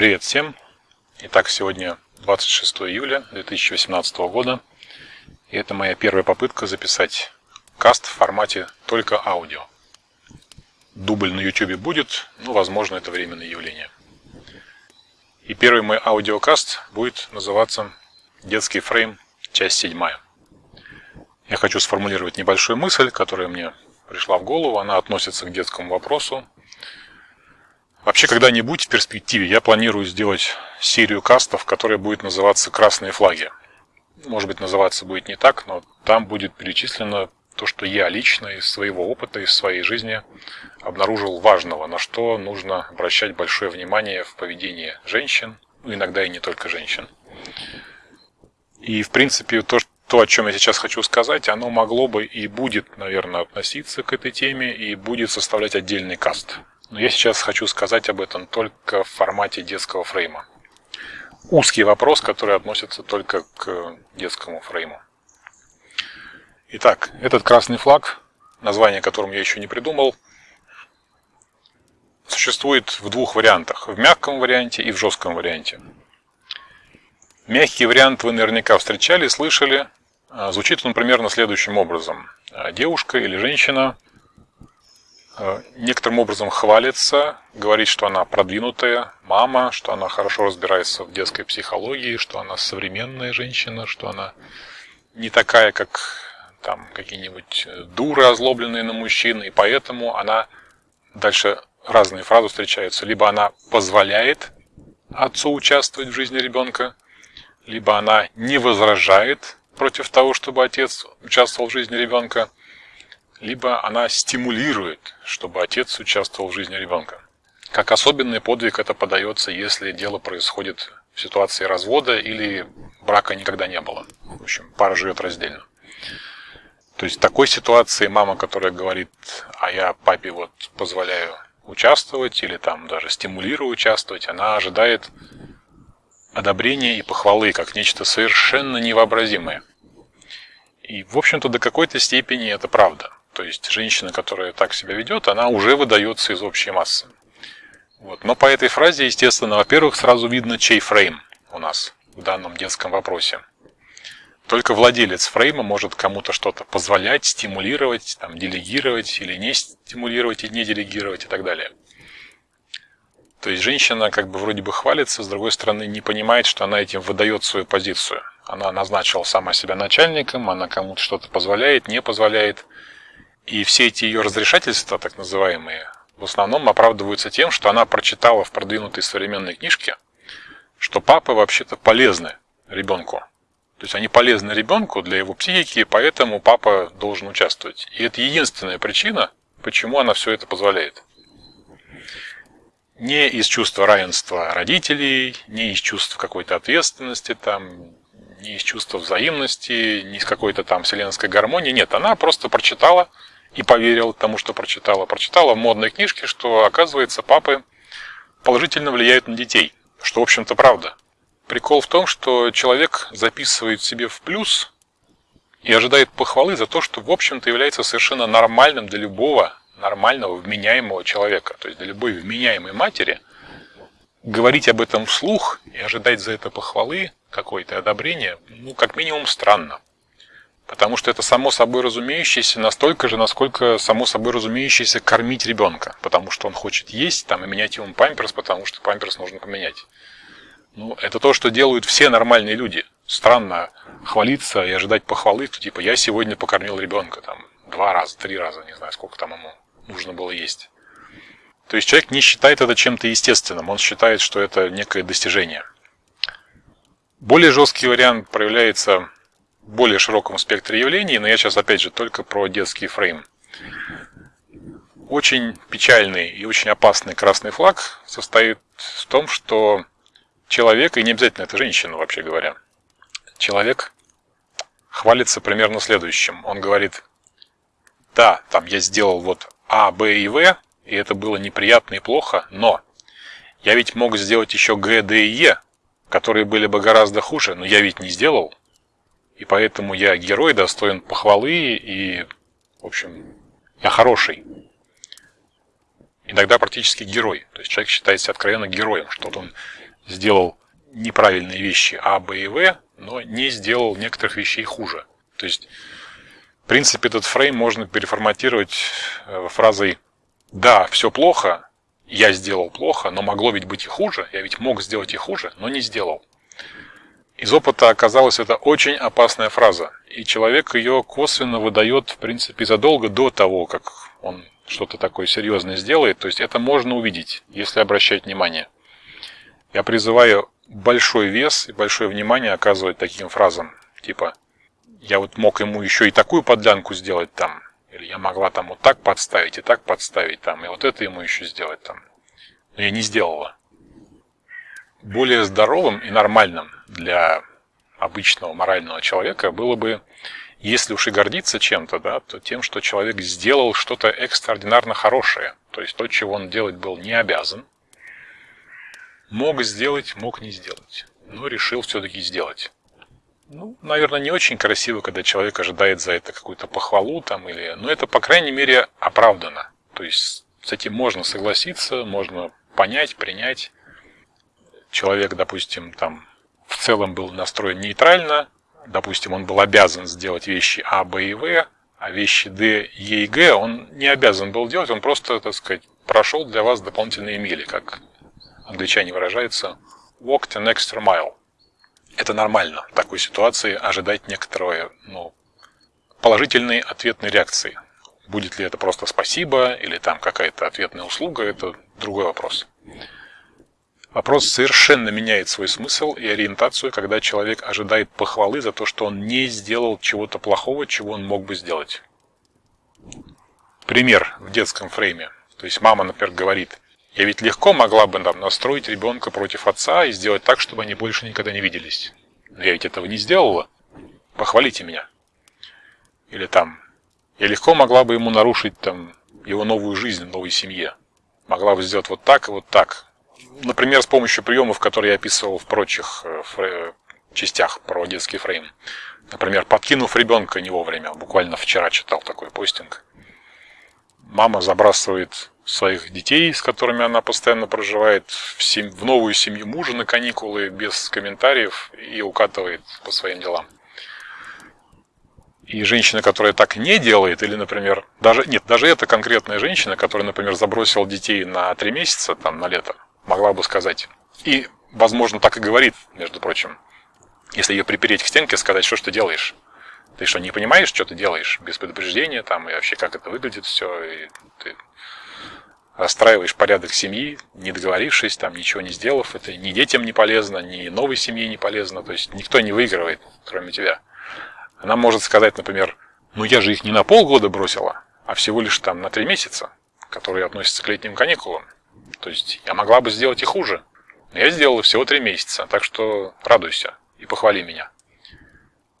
Привет всем! Итак, сегодня 26 июля 2018 года. И это моя первая попытка записать каст в формате только аудио. Дубль на YouTube будет, но, возможно, это временное явление. И первый мой аудиокаст будет называться «Детский фрейм. Часть седьмая». Я хочу сформулировать небольшую мысль, которая мне пришла в голову. Она относится к детскому вопросу, Вообще, когда-нибудь в перспективе я планирую сделать серию кастов, которая будет называться «Красные флаги». Может быть, называться будет не так, но там будет перечислено то, что я лично из своего опыта, из своей жизни обнаружил важного, на что нужно обращать большое внимание в поведении женщин, ну, иногда и не только женщин. И, в принципе, то, то, о чем я сейчас хочу сказать, оно могло бы и будет, наверное, относиться к этой теме и будет составлять отдельный каст. Но я сейчас хочу сказать об этом только в формате детского фрейма. Узкий вопрос, который относится только к детскому фрейму. Итак, этот красный флаг, название которым я еще не придумал, существует в двух вариантах. В мягком варианте и в жестком варианте. Мягкий вариант вы наверняка встречали, слышали. Звучит он примерно следующим образом. Девушка или женщина – некоторым образом хвалится, говорит, что она продвинутая мама, что она хорошо разбирается в детской психологии, что она современная женщина, что она не такая, как там какие-нибудь э, дуры, озлобленные на мужчин, и поэтому она дальше разные фразы встречаются. Либо она позволяет отцу участвовать в жизни ребенка, либо она не возражает против того, чтобы отец участвовал в жизни ребенка, либо она стимулирует, чтобы отец участвовал в жизни ребенка. Как особенный подвиг это подается, если дело происходит в ситуации развода или брака никогда не было. В общем, пара живет раздельно. То есть в такой ситуации мама, которая говорит, а я папе вот позволяю участвовать или там даже стимулирую участвовать, она ожидает одобрения и похвалы как нечто совершенно невообразимое. И, в общем-то, до какой-то степени это правда. То есть женщина, которая так себя ведет, она уже выдается из общей массы. Вот. Но по этой фразе, естественно, во-первых, сразу видно, чей фрейм у нас в данном детском вопросе. Только владелец фрейма может кому-то что-то позволять, стимулировать, там, делегировать или не стимулировать и не делегировать и так далее. То есть женщина как бы вроде бы хвалится, с другой стороны не понимает, что она этим выдает свою позицию. Она назначила сама себя начальником, она кому-то что-то позволяет, не позволяет. И все эти ее разрешательства, так называемые, в основном оправдываются тем, что она прочитала в продвинутой современной книжке, что папы вообще-то полезны ребенку. То есть они полезны ребенку для его психики, поэтому папа должен участвовать. И это единственная причина, почему она все это позволяет. Не из чувства равенства родителей, не из чувства какой-то ответственности, там, не из чувства взаимности, не из какой-то там вселенской гармонии. Нет, она просто прочитала и поверила тому, что прочитала. Прочитала в модной книжке, что, оказывается, папы положительно влияют на детей. Что, в общем-то, правда. Прикол в том, что человек записывает себе в плюс и ожидает похвалы за то, что, в общем-то, является совершенно нормальным для любого нормального, вменяемого человека. То есть для любой вменяемой матери говорить об этом вслух и ожидать за это похвалы какое-то одобрение, ну, как минимум, странно. Потому что это само собой разумеющееся настолько же, насколько само собой разумеющееся кормить ребенка. Потому что он хочет есть там, и менять ему памперс, потому что памперс нужно поменять. Ну, это то, что делают все нормальные люди. Странно хвалиться и ожидать похвалы, что типа я сегодня покормил ребенка там два раза, три раза, не знаю, сколько там ему нужно было есть. То есть человек не считает это чем-то естественным, он считает, что это некое достижение. Более жесткий вариант проявляется более широком спектре явлений, но я сейчас опять же только про детский фрейм. Очень печальный и очень опасный красный флаг состоит в том, что человек, и не обязательно это женщина вообще говоря, человек хвалится примерно следующим. Он говорит, да, там я сделал вот А, Б и В, и это было неприятно и плохо, но я ведь мог сделать еще Г, Д и Е, которые были бы гораздо хуже, но я ведь не сделал. И поэтому я герой, достоин похвалы и, в общем, я хороший. Иногда практически герой. То есть человек считает себя откровенно героем, что он сделал неправильные вещи А, Б и В, но не сделал некоторых вещей хуже. То есть, в принципе, этот фрейм можно переформатировать э, фразой «Да, все плохо, я сделал плохо, но могло ведь быть и хуже, я ведь мог сделать и хуже, но не сделал». Из опыта оказалось это очень опасная фраза, и человек ее косвенно выдает, в принципе, задолго до того, как он что-то такое серьезное сделает. То есть это можно увидеть, если обращать внимание. Я призываю большой вес и большое внимание оказывать таким фразам, типа «я вот мог ему еще и такую подлянку сделать там», или «я могла там вот так подставить и так подставить там, и вот это ему еще сделать там». Но я не сделала более здоровым и нормальным для обычного морального человека было бы, если уж и гордиться чем-то, да, то тем, что человек сделал что-то экстраординарно хорошее, то есть то, чего он делать был не обязан, мог сделать, мог не сделать, но решил все-таки сделать. Ну, наверное, не очень красиво, когда человек ожидает за это какую-то похвалу там или, но это по крайней мере оправдано. То есть с этим можно согласиться, можно понять, принять человек, допустим, там в целом был настроен нейтрально, допустим, он был обязан сделать вещи А, Б и В, а вещи Д, Е и Г он не обязан был делать, он просто, так сказать, прошел для вас дополнительные мили, как англичане выражаются, walked an extra mile. Это нормально в такой ситуации ожидать некоторой ну, положительной ответной реакции. Будет ли это просто спасибо или там какая-то ответная услуга, это другой вопрос. Вопрос совершенно меняет свой смысл и ориентацию, когда человек ожидает похвалы за то, что он не сделал чего-то плохого, чего он мог бы сделать. Пример в детском фрейме. То есть мама, например, говорит, я ведь легко могла бы там, настроить ребенка против отца и сделать так, чтобы они больше никогда не виделись. Но я ведь этого не сделала. Похвалите меня. Или там, я легко могла бы ему нарушить там его новую жизнь в новой семье. Могла бы сделать вот так и вот так например, с помощью приемов, которые я описывал в прочих э, частях про детский фрейм. Например, подкинув ребенка не вовремя. Буквально вчера читал такой постинг. Мама забрасывает своих детей, с которыми она постоянно проживает, в, сем... в новую семью мужа на каникулы без комментариев и укатывает по своим делам. И женщина, которая так не делает, или, например, даже нет, даже эта конкретная женщина, которая, например, забросила детей на три месяца, там, на лето, могла бы сказать. И, возможно, так и говорит, между прочим. Если ее припереть к стенке, сказать, что ж ты делаешь? Ты что, не понимаешь, что ты делаешь? Без предупреждения там, и вообще, как это выглядит все, и ты расстраиваешь порядок семьи, не договорившись, там, ничего не сделав. Это ни детям не полезно, ни новой семье не полезно. То есть никто не выигрывает, кроме тебя. Она может сказать, например, ну я же их не на полгода бросила, а всего лишь там на три месяца, которые относятся к летним каникулам. То есть я могла бы сделать и хуже. Но я сделала всего три месяца, так что радуйся и похвали меня.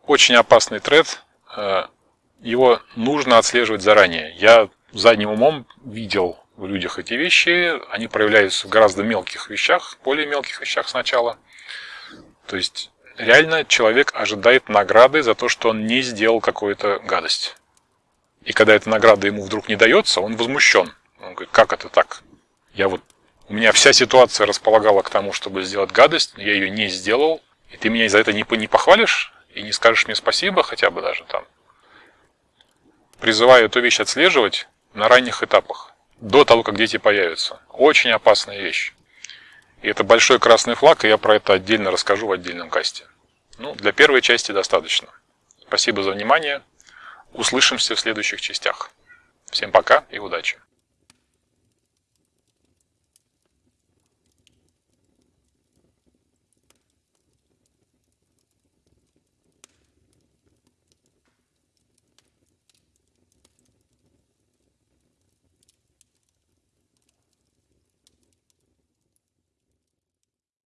Очень опасный тред. Э, его нужно отслеживать заранее. Я задним умом видел в людях эти вещи. Они проявляются в гораздо мелких вещах, более мелких вещах сначала. То есть реально человек ожидает награды за то, что он не сделал какую-то гадость. И когда эта награда ему вдруг не дается, он возмущен. Он говорит, как это так? Я вот у меня вся ситуация располагала к тому, чтобы сделать гадость, я ее не сделал, и ты меня за это не, не похвалишь и не скажешь мне спасибо хотя бы даже там. Призываю эту вещь отслеживать на ранних этапах, до того, как дети появятся. Очень опасная вещь. И это большой красный флаг, и я про это отдельно расскажу в отдельном касте. Ну, для первой части достаточно. Спасибо за внимание. Услышимся в следующих частях. Всем пока и удачи.